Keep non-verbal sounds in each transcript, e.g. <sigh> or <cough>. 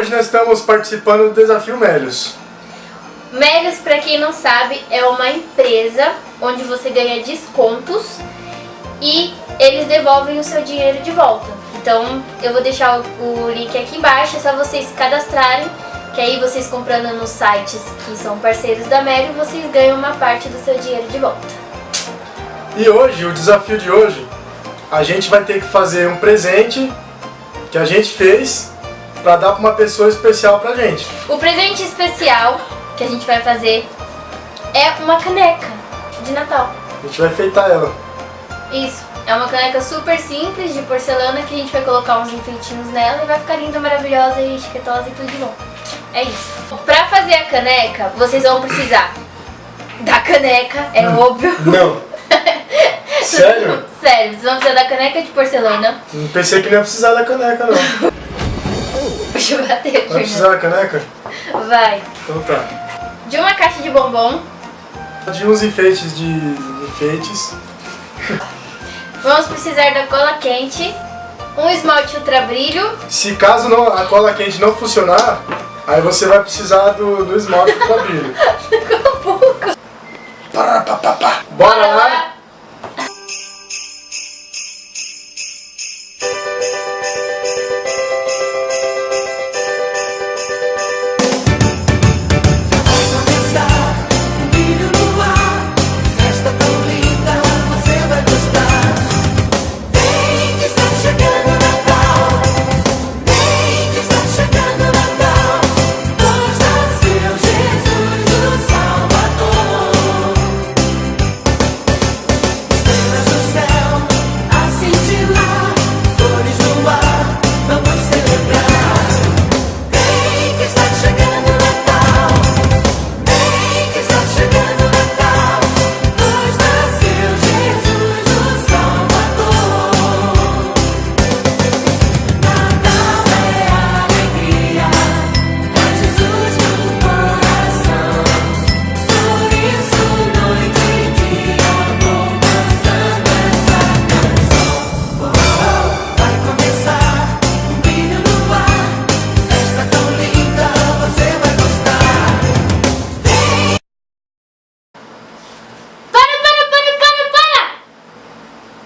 Hoje nós estamos participando do Desafio Melios. Melios, para quem não sabe, é uma empresa onde você ganha descontos e eles devolvem o seu dinheiro de volta. Então eu vou deixar o link aqui embaixo, é só vocês se cadastrarem, que aí vocês comprando nos sites que são parceiros da Melios, vocês ganham uma parte do seu dinheiro de volta. E hoje, o desafio de hoje, a gente vai ter que fazer um presente que a gente fez para dar para uma pessoa especial pra gente. O presente especial que a gente vai fazer é uma caneca de Natal. A gente vai enfeitar ela. Isso. É uma caneca super simples de porcelana que a gente vai colocar uns enfeitinhos nela e vai ficar linda, maravilhosa e chiquetosa e tudo de bom. É isso. Pra fazer a caneca, vocês vão precisar da caneca, é Hum. óbvio. Não. <laughs> Sério? Sério, vocês vão precisar da caneca de porcelana. Não pensei que não ia precisar da caneca, não. <laughs> Deixa eu bater, Vai precisar da caneca? Vai. Então tá. De uma caixa de bombom. De uns enfeites de enfeites. Vamos precisar da cola quente. Um esmalte ultra brilho. Se caso não, a cola quente não funcionar, aí você vai precisar do, do esmalte para brilho. <laughs> Pá, pá, pá. Bora lá? começar,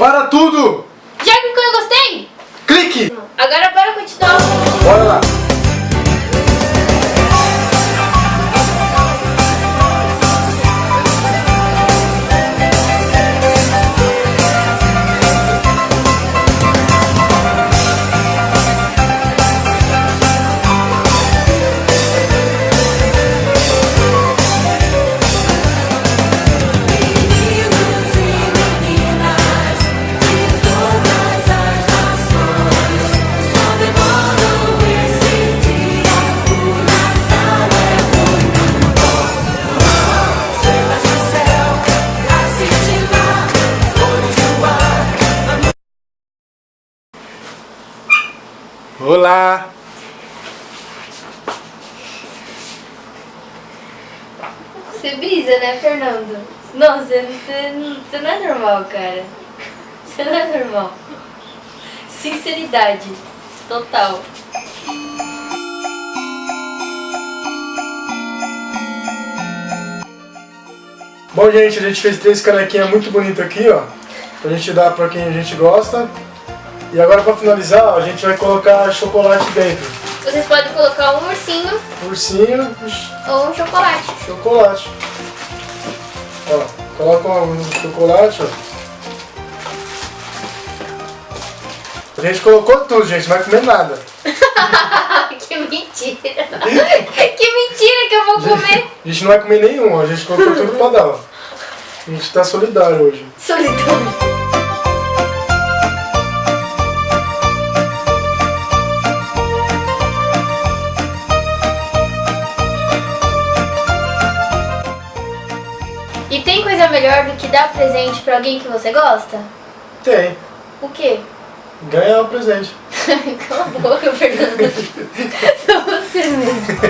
Para tudo! Olá! Você brisa, né, Fernando? Não, você, você, você não é normal, cara. Você não é normal. Sinceridade. Total. Bom, gente, a gente fez três canequinhas muito bonitas aqui, ó. Pra gente dar pra quem a gente gosta. E agora pra finalizar, a gente vai colocar chocolate dentro. Vocês podem colocar um ursinho Ursinho, ou um chocolate. chocolate. Ó, coloca um chocolate, ó. A gente colocou tudo, gente, não vai comer nada. <laughs> que mentira. <laughs> que mentira que eu vou comer. A gente não vai comer nenhum. A gente colocou tudo pra dar, ó. A gente tá solidário hoje. Solidão. E tem coisa melhor do que dar presente pra alguém que você gosta? Tem. O quê? Ganhar um presente. <laughs> Cala a boca, Fernando. Só você mesmo.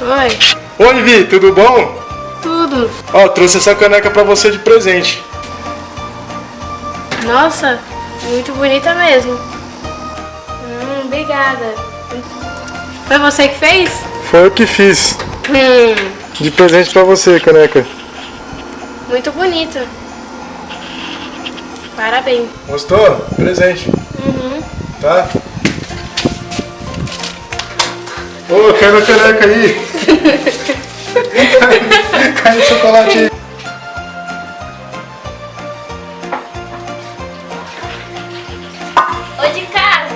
Oi. Oi, Vi, tudo bom? Tudo. Ó, trouxe essa caneca pra você de presente. Nossa, muito bonita mesmo. Hum, obrigada. Foi você que fez? Foi eu que fiz. Hum, De presente pra você, caneca. muito bonita. Parabéns. Gostou? Presente. Tá? Ô, quero a caneca aí. <laughs> Cai o chocolate. Ô de casa!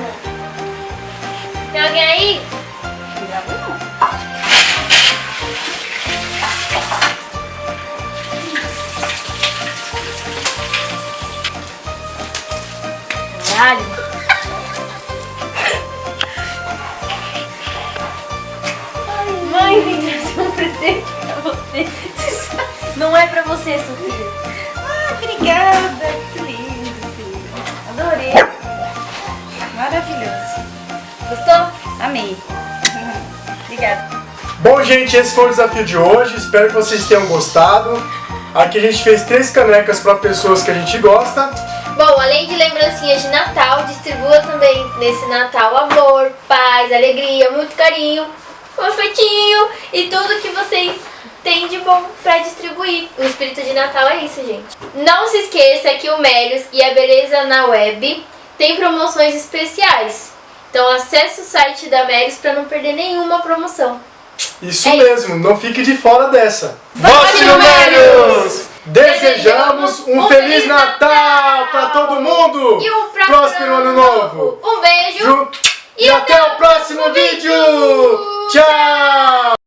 Tem alguém aí? Caralho! Mãe, vim trazer um presente pra você. Não é pra você, Sofia. Ah, obrigada, que lindo, filho. Adorei. Maravilhoso. Gostou? Amei. <laughs> Obrigada. Bom, gente, esse foi o desafio de hoje. Espero que vocês tenham gostado. Aqui a gente fez três canecas para pessoas que a gente gosta. Bom, além de lembrancinhas de Natal, distribua também nesse Natal amor, paz, alegria, muito carinho, um afetinho e tudo que vocês têm de bom pra distribuir. O espírito de Natal é isso, gente. Não se esqueça que o Melios e a Beleza na Web tem promoções especiais. Então acesse o site da Melios pra não perder nenhuma promoção. Isso É mesmo, não fique de fora dessa. Vote no Melios! Desejamos um Feliz Natal para todo mundo! E um próspero, Próspero Ano Novo! Um beijo! Ju- E até o próximo vídeo! Tchau!